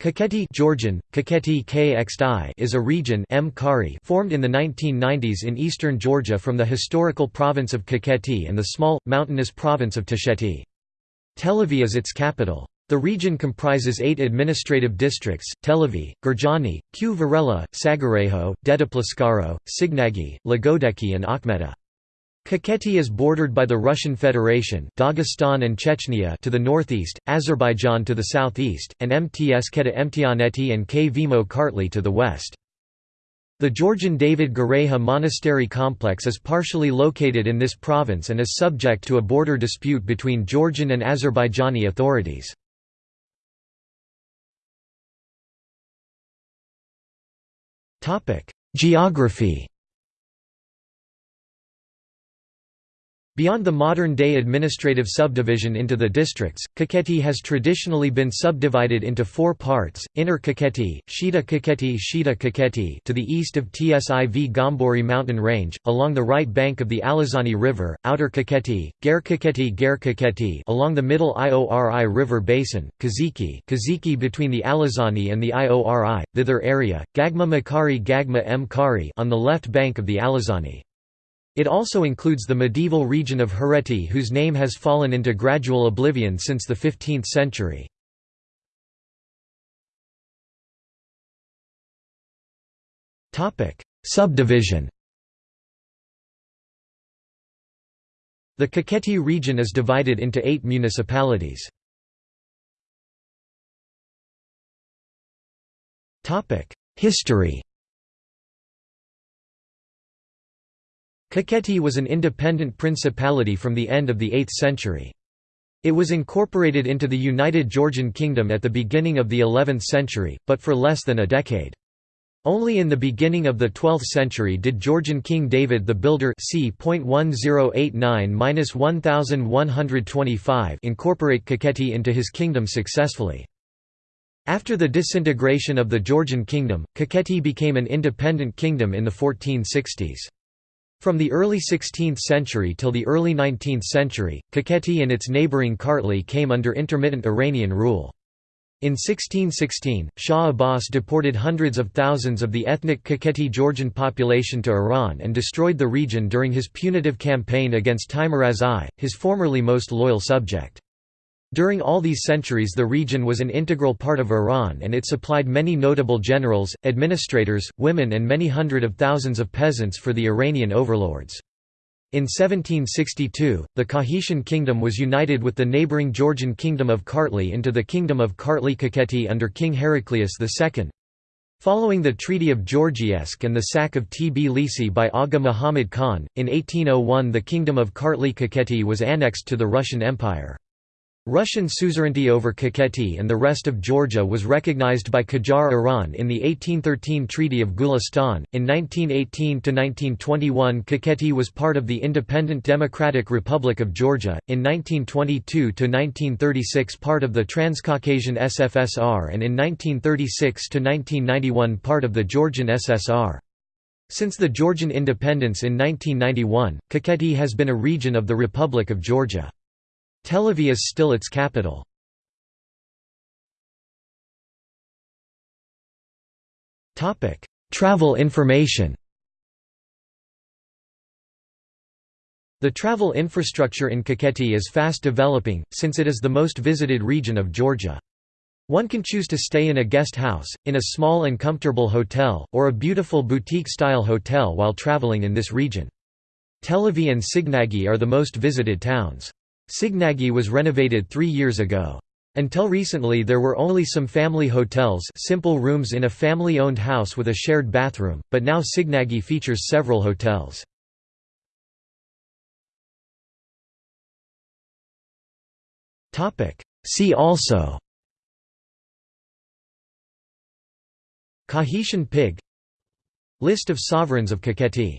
Kakheti Georgian, Kakheti KXDI is a region M formed in the 1990s in eastern Georgia from the historical province of Kakheti and the small, mountainous province of Tusheti. Telavi is its capital. The region comprises eight administrative districts, Telavi, Gurjaani, Q Varela, Sagarejo, Dedoplistskaro, Signagi, Lagodekhi and Akhmeta. Kakheti is bordered by the Russian Federation, Dagestan and Chechnya to the northeast, Azerbaijan to the southeast, and Mtskheta-Mtianeti and Kvemo Kartli to the west. The Georgian David Gareja Monastery complex is partially located in this province and is subject to a border dispute between Georgian and Azerbaijani authorities. Geography Beyond the modern-day administrative subdivision into the districts, Kakheti has traditionally been subdivided into four parts, Inner Kakheti, Shida Kakheti Shida Kakheti to the east of Tsiv Gombori mountain range, along the right bank of the Alazani River, Outer Kakheti, Ger Kakheti Ger Kakheti along the middle Iori River basin, Kiziki Kiziki between the Alazani and the Iori, thither area, Gagma Mkhari Gagma Mkhari on the left bank of the Alazani. It also includes the medieval region of Hereti whose name has fallen into gradual oblivion since the 15th century. Subdivision The Kakheti region is divided into eight municipalities. History Kakheti was an independent principality from the end of the 8th century. It was incorporated into the United Georgian Kingdom at the beginning of the 11th century, but for less than a decade. Only in the beginning of the 12th century did Georgian King David the Builder c. incorporate Kakheti into his kingdom successfully. After the disintegration of the Georgian kingdom, Kakheti became an independent kingdom in the 1460s. From the early 16th century till the early 19th century, Kakheti and its neighbouring Kartli came under intermittent Iranian rule. In 1616, Shah Abbas deported hundreds of thousands of the ethnic Kakheti Georgian population to Iran and destroyed the region during his punitive campaign against Teimuraz I, his formerly most loyal subject. During all these centuries the region was an integral part of Iran and it supplied many notable generals, administrators, women and many hundred of thousands of peasants for the Iranian overlords. In 1762, the Kakhetian kingdom was united with the neighbouring Georgian kingdom of Kartli into the kingdom of Kartli-Kakheti under King Heraclius II. Following the Treaty of Georgievsk and the sack of Tbilisi by Aga Muhammad Khan, in 1801 the kingdom of Kartli-Kakheti was annexed to the Russian Empire. Russian suzerainty over Kakheti and the rest of Georgia was recognized by Qajar Iran in the 1813 Treaty of Gulistan. In 1918 1921, Kakheti was part of the independent Democratic Republic of Georgia, in 1922 1936 part of the Transcaucasian SFSR, and in 1936 1991 part of the Georgian SSR. Since the Georgian independence in 1991, Kakheti has been a region of the Republic of Georgia. Telavi is still its capital. Travel information The travel infrastructure in Kakheti is fast developing, since it is the most visited region of Georgia. One can choose to stay in a guest house, in a small and comfortable hotel, or a beautiful boutique-style hotel while traveling in this region. Telavi and Signagi are the most visited towns. Signagi was renovated three years ago. Until recently there were only some family hotels simple rooms in a family-owned house with a shared bathroom, but now Signagi features several hotels. See also Kakhetian pig List of sovereigns of Kakheti